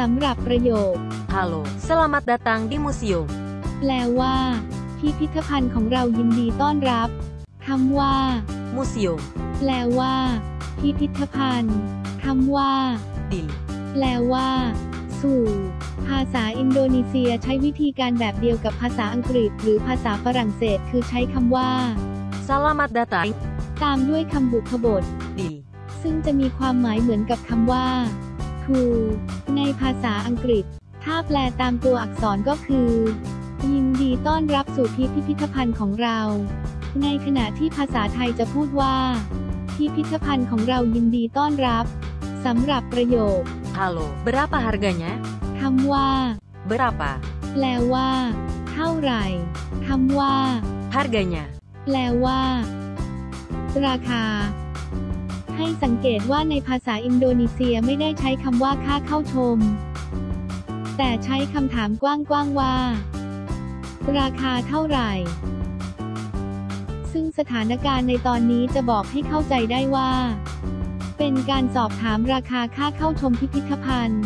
สำหรับประโยค Halo, selamat datang di museum. แปลว่า พิพิธภัณฑ์ของเรายินดีต้อนรับคำว่า Museum. แปลว่า พิพิธภัณฑ์คำว่า Di. แปลว่า สู่ ภาษาอินโดนีเซียใช้วิธีการแบบเดียวกับภาษาอังกฤษ หรือภาษาฝรั่งเศส คือใช้คำว่า Selamat datang ตามด้วยคำบุพบท di. ซึ่งจะมีความหมายเหมือนกับคำว่า to ในภาษาอังกฤษ ถ้าแปลตามตัวอักษรก็คือ ยินดีต้อนรับสู่พิพิธภัณฑ์ของเรา ในขณะที่ภาษาไทยจะพูดว่า พิพิธภัณฑ์ของเรายินดีต้อนรับสำหรับประโยค Halo, berapa harganya? คำว่า Berapa? แปลว่า เท่าไหร่คำว่า Harganya. แปลว่า ราคา ให้สังเกตว่าในภาษาอินโดนีเซียไม่ได้ใช้คำว่าค่าเข้าชม แต่ใช้คำถามกว้างๆว่า ราคาเท่าไหร่ ซึ่งสถานการณ์ในตอนนี้จะบอกให้เข้าใจได้ว่า เป็นการสอบถามราคาค่าเข้าชมพิพิธภัณฑ์